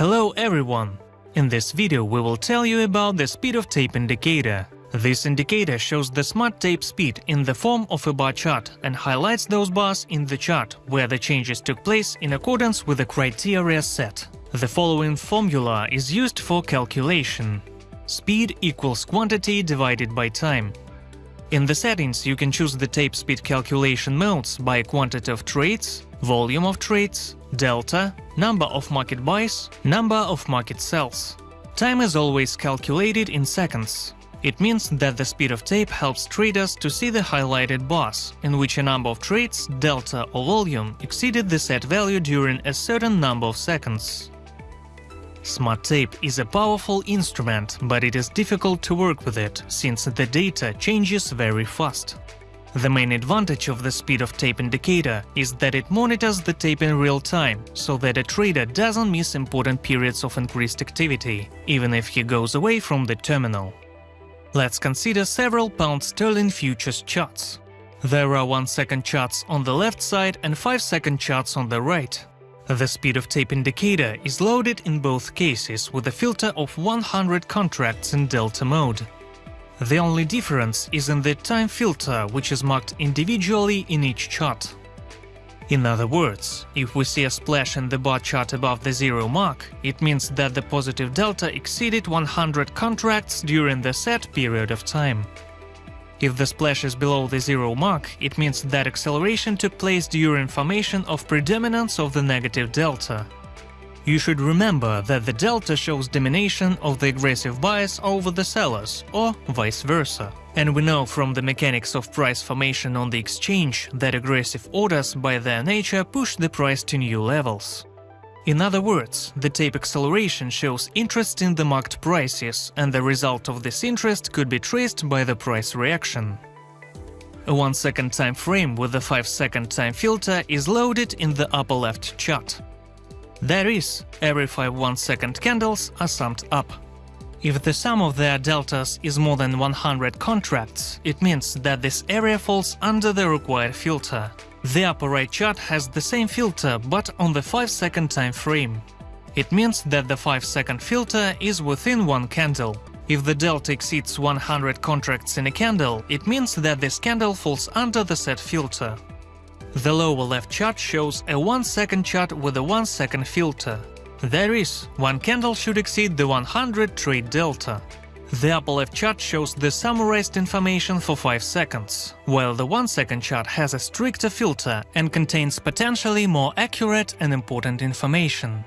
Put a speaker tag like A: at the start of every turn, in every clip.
A: Hello everyone! In this video we will tell you about the speed of tape indicator. This indicator shows the smart tape speed in the form of a bar chart and highlights those bars in the chart where the changes took place in accordance with the criteria set. The following formula is used for calculation. Speed equals quantity divided by time. In the settings you can choose the tape speed calculation modes by quantity of trades, volume of trades, delta, number of market buys, number of market sells. Time is always calculated in seconds. It means that the speed of tape helps traders to see the highlighted bars, in which a number of trades, delta or volume, exceeded the set value during a certain number of seconds. Smart tape is a powerful instrument, but it is difficult to work with it, since the data changes very fast. The main advantage of the speed of tape indicator is that it monitors the tape in real time, so that a trader doesn't miss important periods of increased activity, even if he goes away from the terminal. Let's consider several pound sterling futures charts. There are 1 second charts on the left side and 5 second charts on the right. The speed of tape indicator is loaded in both cases with a filter of 100 contracts in delta mode. The only difference is in the time filter, which is marked individually in each chart. In other words, if we see a splash in the bar chart above the zero mark, it means that the positive delta exceeded 100 contracts during the set period of time. If the splash is below the zero mark, it means that acceleration took place during formation of predominance of the negative delta. You should remember that the delta shows domination of the aggressive buyers over the sellers, or vice versa. And we know from the mechanics of price formation on the exchange that aggressive orders by their nature push the price to new levels. In other words, the tape acceleration shows interest in the marked prices, and the result of this interest could be traced by the price reaction. A 1 second time frame with a 5 second time filter is loaded in the upper left chart. That is, every 5 1 second candles are summed up. If the sum of their deltas is more than 100 contracts, it means that this area falls under the required filter. The upper right chart has the same filter, but on the 5 second time frame. It means that the 5 second filter is within one candle. If the delta exceeds 100 contracts in a candle, it means that this candle falls under the set filter. The lower left chart shows a 1 second chart with a 1 second filter. There is, one candle should exceed the 100 trade delta. The upper left chart shows the summarized information for 5 seconds, while the 1 second chart has a stricter filter and contains potentially more accurate and important information.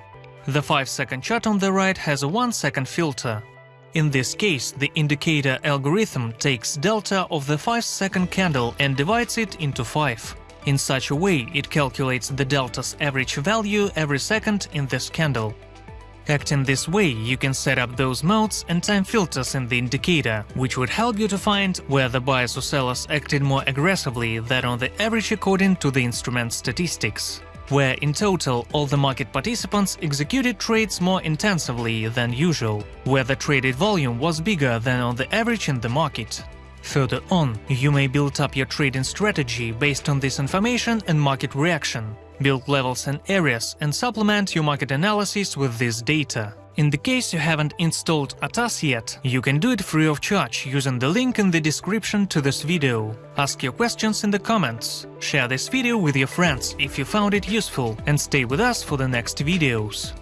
A: The 5 second chart on the right has a 1 second filter. In this case, the indicator algorithm takes delta of the 5 second candle and divides it into 5. In such a way, it calculates the delta's average value every second in this candle. Acting this way, you can set up those modes and time filters in the indicator, which would help you to find where the buyers or sellers acted more aggressively than on the average according to the instrument statistics, where in total all the market participants executed trades more intensively than usual, where the traded volume was bigger than on the average in the market. Further on, you may build up your trading strategy based on this information and market reaction, build levels and areas, and supplement your market analysis with this data. In the case you haven't installed ATAS yet, you can do it free of charge using the link in the description to this video. Ask your questions in the comments, share this video with your friends if you found it useful, and stay with us for the next videos.